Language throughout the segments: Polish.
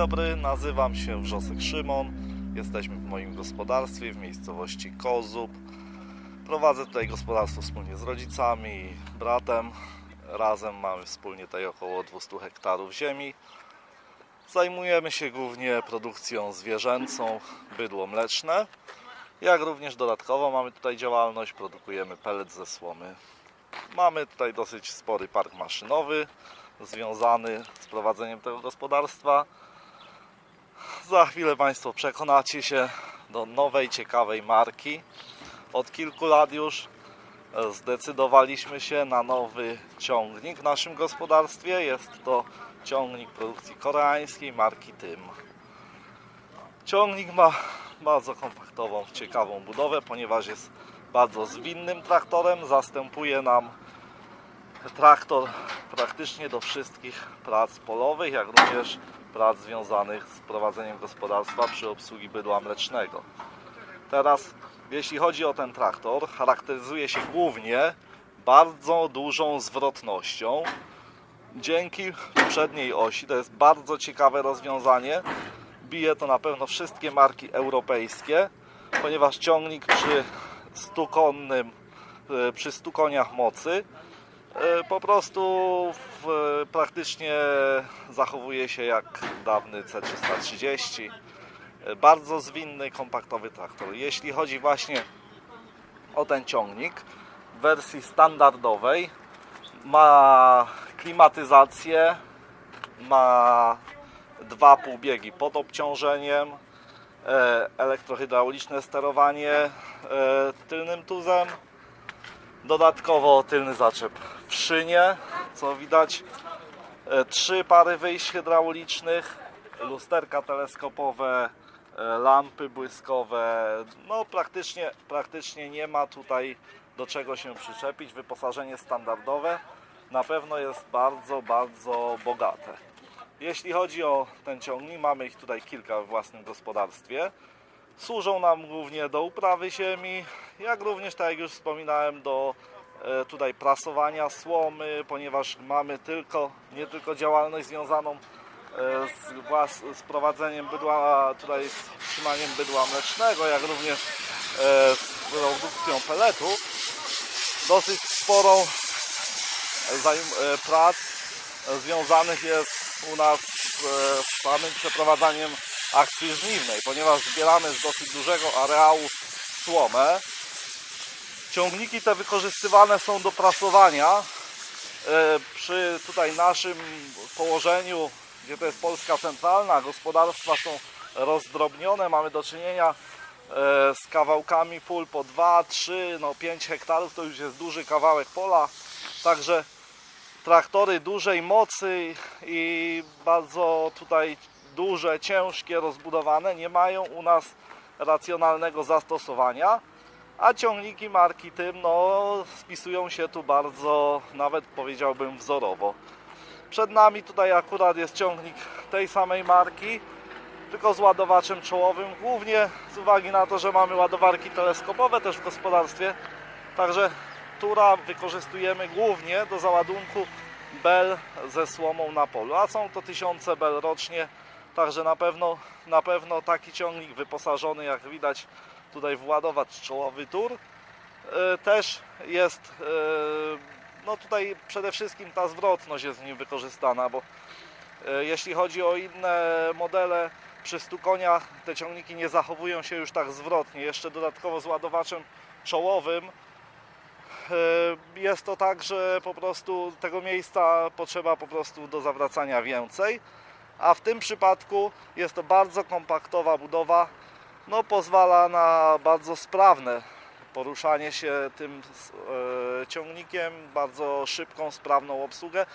dobry, nazywam się Wrzosek Szymon. Jesteśmy w moim gospodarstwie w miejscowości Kozub. Prowadzę tutaj gospodarstwo wspólnie z rodzicami i bratem. Razem mamy wspólnie tutaj około 200 hektarów ziemi. Zajmujemy się głównie produkcją zwierzęcą, bydło mleczne. Jak również dodatkowo mamy tutaj działalność, produkujemy pellet ze słomy. Mamy tutaj dosyć spory park maszynowy związany z prowadzeniem tego gospodarstwa. Za chwilę Państwo przekonacie się do nowej, ciekawej marki. Od kilku lat już e, zdecydowaliśmy się na nowy ciągnik w naszym gospodarstwie. Jest to ciągnik produkcji koreańskiej marki Tym. Ciągnik ma bardzo kompaktową, ciekawą budowę, ponieważ jest bardzo zwinnym traktorem. Zastępuje nam traktor praktycznie do wszystkich prac polowych, jak również prac związanych z prowadzeniem gospodarstwa przy obsługi bydła mlecznego. Teraz, jeśli chodzi o ten traktor, charakteryzuje się głównie bardzo dużą zwrotnością. Dzięki przedniej osi, to jest bardzo ciekawe rozwiązanie. Bije to na pewno wszystkie marki europejskie, ponieważ ciągnik przy 100 konnym, e, przy 100 koniach mocy po prostu w, praktycznie zachowuje się jak dawny C330. E, Bardzo zwinny, kompaktowy traktor. Jeśli chodzi właśnie o ten ciągnik, w wersji standardowej ma klimatyzację, ma dwa półbiegi pod obciążeniem, e, elektrohydrauliczne sterowanie e, tylnym tuzem, Dodatkowo tylny zaczep w szynie, co widać. E, Trzy pary wyjść hydraulicznych, lusterka teleskopowe, e, lampy błyskowe. No praktycznie, praktycznie nie ma tutaj do czego się przyczepić. Wyposażenie standardowe na pewno jest bardzo, bardzo bogate. Jeśli chodzi o ten ciągnik, mamy ich tutaj kilka w własnym gospodarstwie. Służą nam głównie do uprawy ziemi, jak również, tak jak już wspominałem, do e, tutaj prasowania słomy, ponieważ mamy tylko, nie tylko działalność związaną e, z, z prowadzeniem bydła, tutaj z trzymaniem bydła mlecznego, jak również e, z produkcją peletu. Dosyć sporą prac związanych jest u nas z samym przeprowadzaniem akcji żniwnej, ponieważ zbieramy z dosyć dużego areału słomę. Ciągniki te wykorzystywane są do prasowania. E, Przy tutaj naszym położeniu, gdzie to jest Polska centralna, gospodarstwa są rozdrobnione, mamy do czynienia e, z kawałkami pól po 2, 3, no 5 hektarów, to już jest duży kawałek pola, także traktory dużej mocy i bardzo tutaj duże, ciężkie, rozbudowane nie mają u nas racjonalnego zastosowania, a ciągniki marki tym no, spisują się tu bardzo, nawet powiedziałbym wzorowo. Przed nami tutaj akurat jest ciągnik tej samej marki, tylko z ładowaczem czołowym, głównie z uwagi na to, że mamy ładowarki teleskopowe też w gospodarstwie, także która wykorzystujemy głównie do załadunku bel ze słomą na polu, a są to tysiące bel rocznie, także na pewno, na pewno taki ciągnik wyposażony, jak widać tutaj w ładowacz czołowy tur, e, też jest, e, no tutaj przede wszystkim ta zwrotność jest w nim wykorzystana, bo e, jeśli chodzi o inne modele, przy 100 koniach te ciągniki nie zachowują się już tak zwrotnie, jeszcze dodatkowo z ładowaczem czołowym jest to tak, że po prostu tego miejsca potrzeba po prostu do zawracania więcej, a w tym przypadku jest to bardzo kompaktowa budowa, no pozwala na bardzo sprawne poruszanie się tym e, ciągnikiem, bardzo szybką, sprawną obsługę,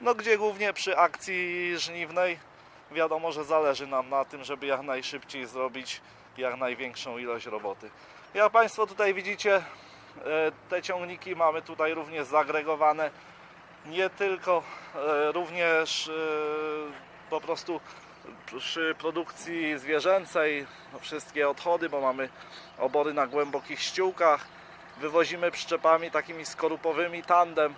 no gdzie głównie przy akcji żniwnej wiadomo, że zależy nam na tym, żeby jak najszybciej zrobić jak największą ilość roboty. Jak Państwo tutaj widzicie, E, Te ciągniki mamy tutaj również zagregowane. Nie tylko, e, również po prostu przy produkcji zwierzęcej no wszystkie odchody, bo mamy obory na głębokich ściółkach. Wywozimy przyczepami takimi skorupowymi tandem.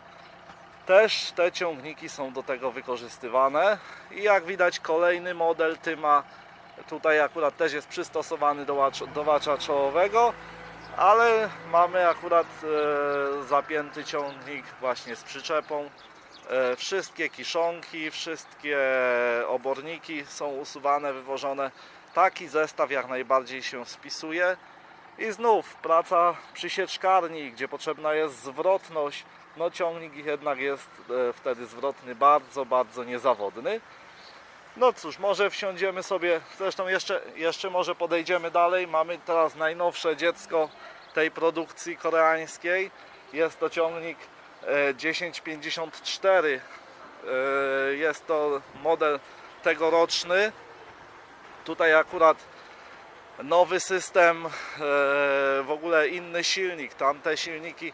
Też te ciągniki są do tego wykorzystywane i jak widać kolejny model Tyma tutaj akurat też jest przystosowany do, do wacza czołowego, ale mamy akurat e, zapięty ciągnik właśnie z przyczepą. E, wszystkie kiszonki, wszystkie oborniki są usuwane, wywożone. Taki zestaw jak najbardziej się spisuje. I znów praca przy sieczkarni, gdzie potrzebna jest zwrotność. No ciągnik jednak jest e, wtedy zwrotny bardzo, bardzo niezawodny. No cóż, może wsiądziemy sobie, zresztą jeszcze, jeszcze może podejdziemy dalej. Mamy teraz najnowsze dziecko tej produkcji koreańskiej. Jest to ciągnik 1054. E, Jest to model tegoroczny. Tutaj akurat nowy system, e, w ogóle inny silnik. Tamte silniki e,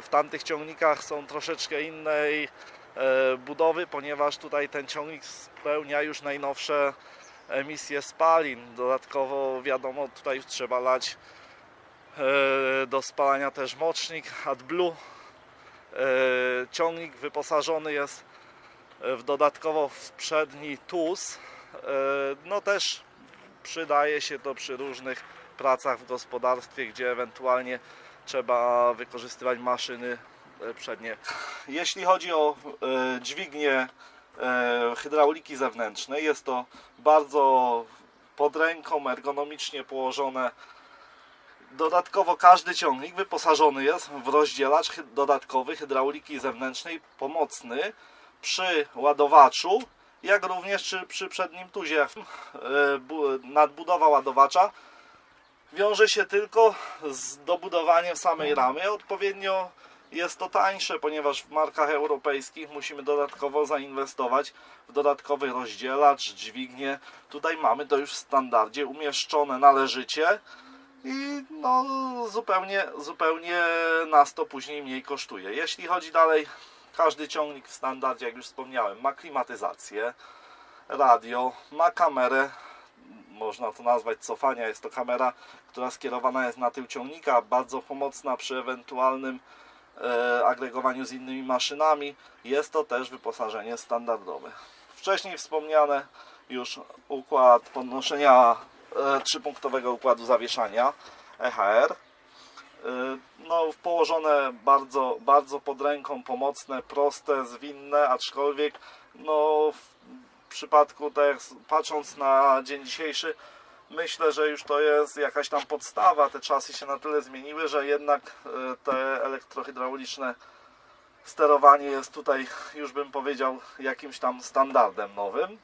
w tamtych ciągnikach są troszeczkę innej e, budowy, ponieważ tutaj ten ciągnik spełnia już najnowsze emisje spalin. Dodatkowo wiadomo, tutaj trzeba lać e, do spalania też mocznik AdBlue. E, Ciągnik wyposażony jest w dodatkowo w przedni TUS. E, No też przydaje się to przy różnych pracach w gospodarstwie, gdzie ewentualnie trzeba wykorzystywać maszyny e, przednie. Jeśli chodzi o e, dźwignię e, hydrauliki zewnętrznej, jest to bardzo pod ręką, ergonomicznie położone. Dodatkowo każdy ciągnik wyposażony jest w rozdzielacz dodatkowy hydrauliki zewnętrznej pomocny przy ładowaczu, jak również przy, przednim tuzie. E, bu- Nadbudowa ładowacza wiąże się tylko z dobudowaniem samej ramy. Odpowiednio jest to tańsze, ponieważ w markach europejskich musimy dodatkowo zainwestować w dodatkowy rozdzielacz, dźwignię. Tutaj mamy to już w standardzie umieszczone należycie i no zupełnie, zupełnie nas to później mniej kosztuje. Jeśli chodzi dalej, każdy ciągnik w standardzie, jak już wspomniałem, ma klimatyzację, radio, ma kamerę, można to nazwać cofania, jest to kamera, która skierowana jest na tył ciągnika, bardzo pomocna przy ewentualnym e, agregowaniu z innymi maszynami. Jest to też wyposażenie standardowe. Wcześniej wspomniane już układ podnoszenia trzypunktowego układu zawieszania EHR. E, No, położone bardzo, bardzo pod ręką, pomocne, proste, zwinne, aczkolwiek no, w przypadku, tak patrząc na dzień dzisiejszy, myślę, że już to jest jakaś tam podstawa. Te czasy się na tyle zmieniły, że jednak e, te elektrohydrauliczne sterowanie jest tutaj, już bym powiedział, jakimś tam standardem nowym.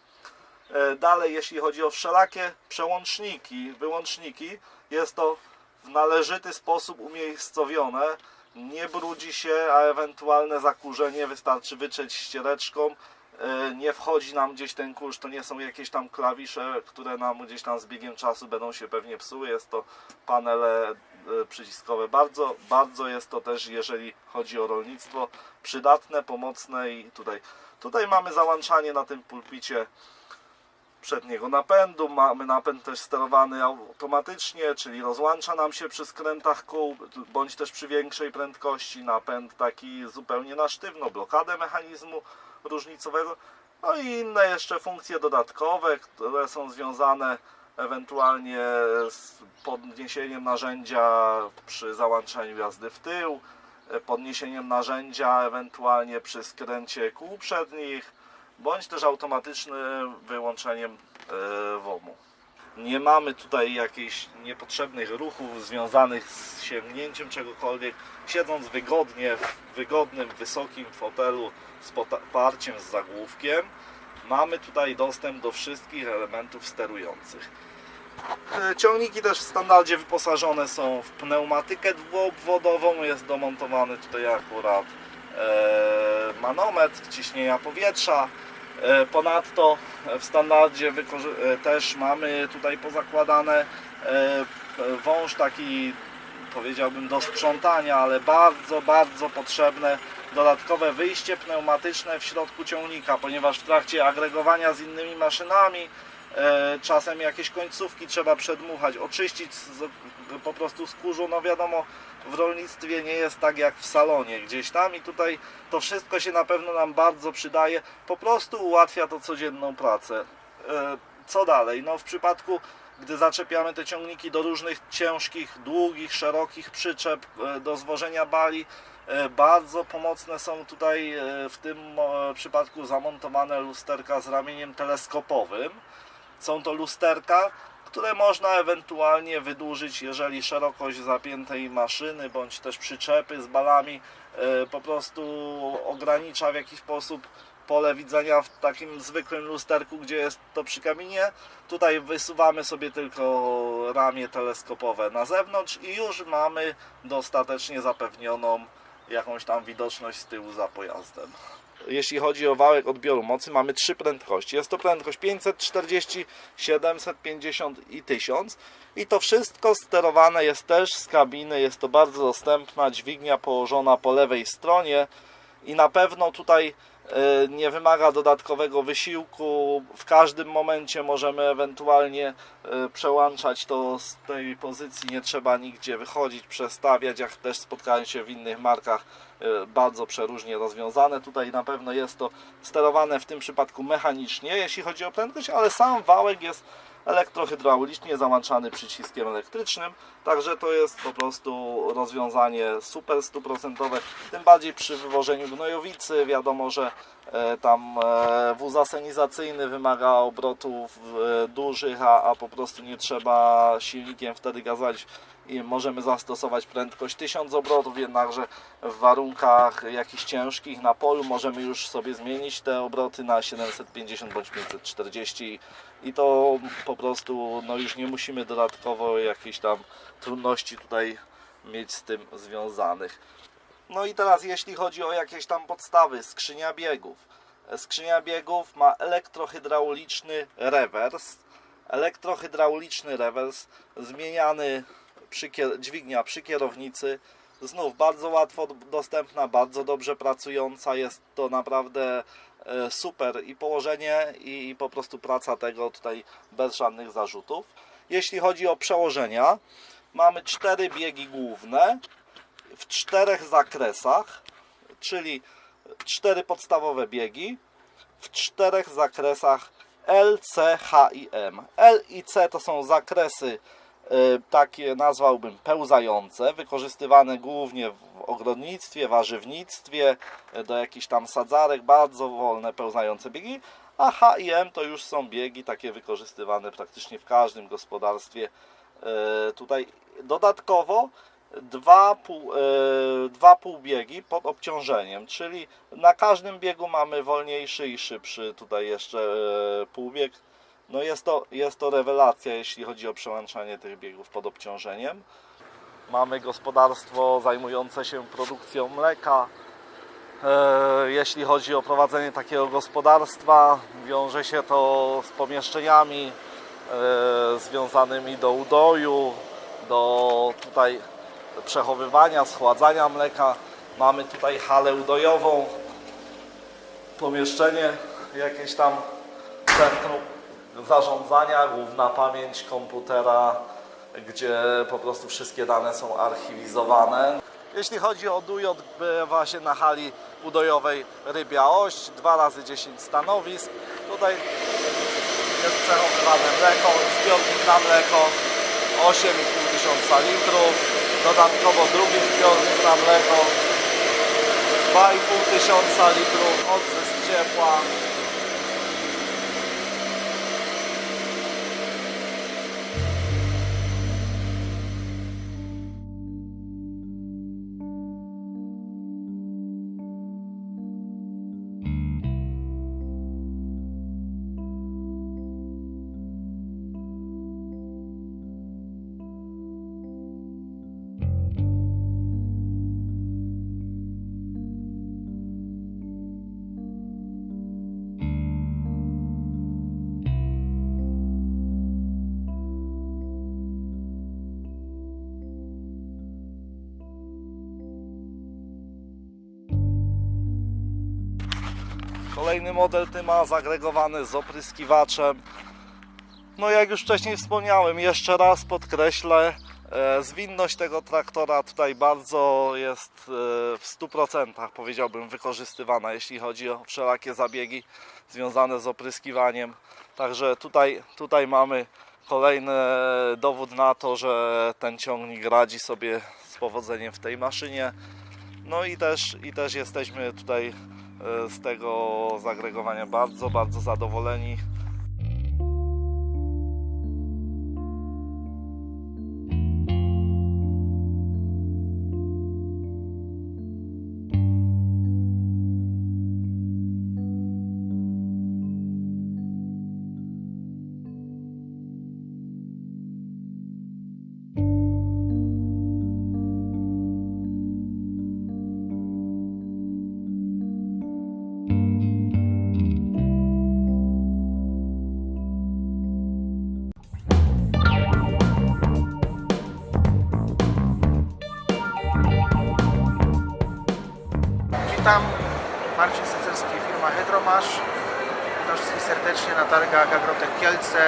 E, Dalej, jeśli chodzi o wszelakie przełączniki, wyłączniki, jest to w należyty sposób umiejscowione. Nie brudzi się, a ewentualne zakurzenie wystarczy wytrzeć ściereczką. E, Nie wchodzi nam gdzieś ten kurz, to nie są jakieś tam klawisze, które nam gdzieś tam z biegiem czasu będą się pewnie psuły. Jest to panele e, przyciskowe. Bardzo, bardzo jest to też, jeżeli chodzi o rolnictwo, przydatne, pomocne i tutaj, tutaj mamy załączanie na tym pulpicie przedniego napędu. Mamy napęd też sterowany automatycznie, czyli rozłącza nam się przy skrętach kół, bądź też przy większej prędkości. Napęd taki zupełnie na sztywno, blokadę mechanizmu różnicowego. No i inne jeszcze funkcje dodatkowe, które są związane ewentualnie z podniesieniem narzędzia przy załączaniu jazdy w tył, podniesieniem narzędzia ewentualnie przy skręcie kół przednich, bądź też automatycznym wyłączeniem e, WOM-u. Nie mamy tutaj jakichś niepotrzebnych ruchów związanych z sięgnięciem czegokolwiek. Siedząc wygodnie, w wygodnym, wysokim fotelu z poparciem z zagłówkiem, mamy tutaj dostęp do wszystkich elementów sterujących. E, Ciągniki też w standardzie wyposażone są w pneumatykę dwuobwodową. Jest domontowany tutaj akurat e, manometr ciśnienia powietrza. E, Ponadto w standardzie e, też mamy tutaj pozakładane e, wąż taki powiedziałbym do sprzątania, ale bardzo, bardzo potrzebne dodatkowe wyjście pneumatyczne w środku ciągnika, ponieważ w trakcie agregowania z innymi maszynami czasem jakieś końcówki trzeba przedmuchać, oczyścić z, po prostu z kurzu. No wiadomo, w rolnictwie nie jest tak jak w salonie gdzieś tam i tutaj to wszystko się na pewno nam bardzo przydaje. Po prostu ułatwia to codzienną pracę. E, co dalej? No w przypadku gdy zaczepiamy te ciągniki do różnych ciężkich, długich, szerokich przyczep e, do zwożenia bali, e, bardzo pomocne są tutaj e, w tym e, przypadku zamontowane lusterka z ramieniem teleskopowym. Są to lusterka, które można ewentualnie wydłużyć, jeżeli szerokość zapiętej maszyny bądź też przyczepy z balami e, po prostu ogranicza w jakiś sposób pole widzenia w takim zwykłym lusterku, gdzie jest to przy kaminie. Tutaj wysuwamy sobie tylko ramię teleskopowe na zewnątrz i już mamy dostatecznie zapewnioną jakąś tam widoczność z tyłu za pojazdem. Jeśli chodzi o wałek odbioru mocy, mamy trzy prędkości. Jest to prędkość 540, 750 i 1000. I to wszystko sterowane jest też z kabiny. Jest to bardzo dostępna dźwignia położona po lewej stronie. I na pewno tutaj nie wymaga dodatkowego wysiłku. W każdym momencie możemy ewentualnie e, przełączać to z tej pozycji. Nie trzeba nigdzie wychodzić, przestawiać. Jak też spotkałem się w innych markach, e, bardzo przeróżnie rozwiązane. Tutaj na pewno jest to sterowane w tym przypadku mechanicznie, jeśli chodzi o prędkość, ale sam wałek jest elektrohydraulicznie załączany przyciskiem elektrycznym, także to jest po prostu rozwiązanie super stuprocentowe, tym bardziej przy wywożeniu gnojowicy, wiadomo, że e, tam e, wóz asenizacyjny wymaga obrotów e, dużych, a, a po prostu nie trzeba silnikiem wtedy gazować i możemy zastosować prędkość 1000 obrotów, jednakże w warunkach jakichś ciężkich na polu możemy już sobie zmienić te obroty na 750 bądź 540 i to po prostu no już nie musimy dodatkowo jakichś tam trudności tutaj mieć z tym związanych. No i teraz jeśli chodzi o jakieś tam podstawy, skrzynia biegów. Skrzynia biegów ma elektrohydrauliczny rewers. Elektrohydrauliczny rewers zmieniany przy dźwignia przy kierownicy. Znów bardzo łatwo dostępna, bardzo dobrze pracująca. Jest to naprawdę super i położenie i, po prostu praca tego tutaj bez żadnych zarzutów. Jeśli chodzi o przełożenia, mamy cztery biegi główne w czterech zakresach, czyli cztery podstawowe biegi w czterech zakresach L, C, H i M. L i C to są zakresy y, takie nazwałbym pełzające, wykorzystywane głównie w ogrodnictwie, warzywnictwie, y, do jakichś tam sadzarek, bardzo wolne pełzające biegi, a H i M to już są biegi takie wykorzystywane praktycznie w każdym gospodarstwie. Y, Tutaj dodatkowo dwa, pół, e, dwa półbiegi pod obciążeniem, czyli na każdym biegu mamy wolniejszy i szybszy tutaj jeszcze e, półbieg. No jest to, jest to rewelacja, jeśli chodzi o przełączanie tych biegów pod obciążeniem. Mamy gospodarstwo zajmujące się produkcją mleka. E, Jeśli chodzi o prowadzenie takiego gospodarstwa, wiąże się to z pomieszczeniami e, związanymi do udoju, do tutaj przechowywania, schładzania mleka. Mamy tutaj halę udojową, pomieszczenie jakieś tam centrum zarządzania, główna pamięć komputera, gdzie po prostu wszystkie dane są archiwizowane. Jeśli chodzi o dój, odbywa się na hali udojowej Rybia Oś, 2 razy 10 stanowisk. Tutaj jest przechowywane mleko, zbiornik na mleko 8,5 tysiąca litrów. Dodatkowo drugi zbiornik na mleko 2,5 tysiąca litrów, odzysk ciepła. Kolejny model ty ma zagregowany z opryskiwaczem. No jak już wcześniej wspomniałem, jeszcze raz podkreślę, e, zwinność tego traktora tutaj bardzo jest e, w 100% powiedziałbym wykorzystywana, jeśli chodzi o wszelakie zabiegi związane z opryskiwaniem. Także tutaj, tutaj mamy kolejny dowód na to, że ten ciągnik radzi sobie z powodzeniem w tej maszynie. No i też, i też jesteśmy tutaj e, z tego zagregowania bardzo, bardzo zadowoleni. Witam, Marcin Secerski, firma Hydromasz. Witam wszystkich serdecznie na targach Agrotek Kielce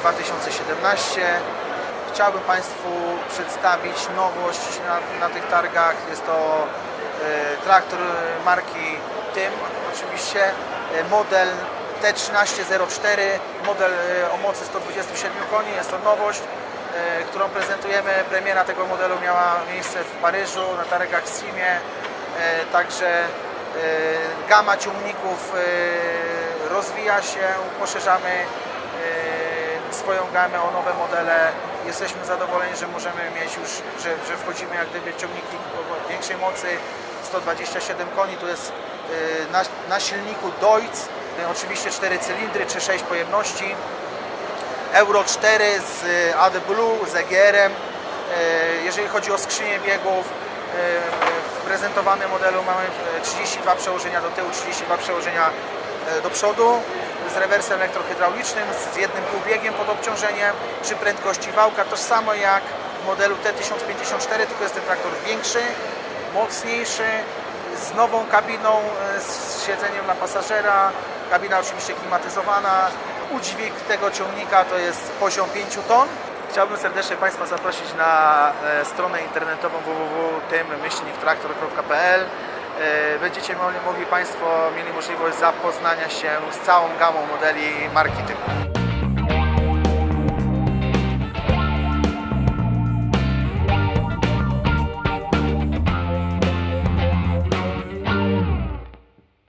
2017. Chciałbym Państwu przedstawić nowość na, na tych targach. Jest to e, traktor marki TYM, oczywiście e, model T1304, model e, o mocy 127 koni. Jest to nowość, którą prezentujemy. Premiera tego modelu miała miejsce w Paryżu na targach Simie. E, Także e, gama ciągników e, rozwija się, poszerzamy swoją gamę o nowe modele. Jesteśmy zadowoleni, że możemy mieć już, że, że wchodzimy jak gdyby ciągniki większej mocy 127 koni, tu jest na, na silniku Deutz, oczywiście 4 cylindry czy 6 pojemności. Euro 4 z e, AD Blue, z EGR-em. Jeżeli chodzi o skrzynię biegów, w prezentowanym modelu mamy e, 32 przełożenia do tyłu, 32 przełożenia e, do przodu z rewersem elektrohydraulicznym, z jednym półbiegiem pod obciążeniem, przy prędkości wałka, to samo jak w modelu T1054, tylko jest ten traktor większy, mocniejszy, z nową kabiną, e, z siedzeniem dla pasażera, kabina oczywiście klimatyzowana. Udźwig tego ciągnika to jest poziom 5 ton. Chciałbym serdecznie Państwa zaprosić na e, stronę internetową www.tym-traktor.pl E, Będziecie mogli Państwo mieli możliwość zapoznania się z całą gamą modeli marki TYM.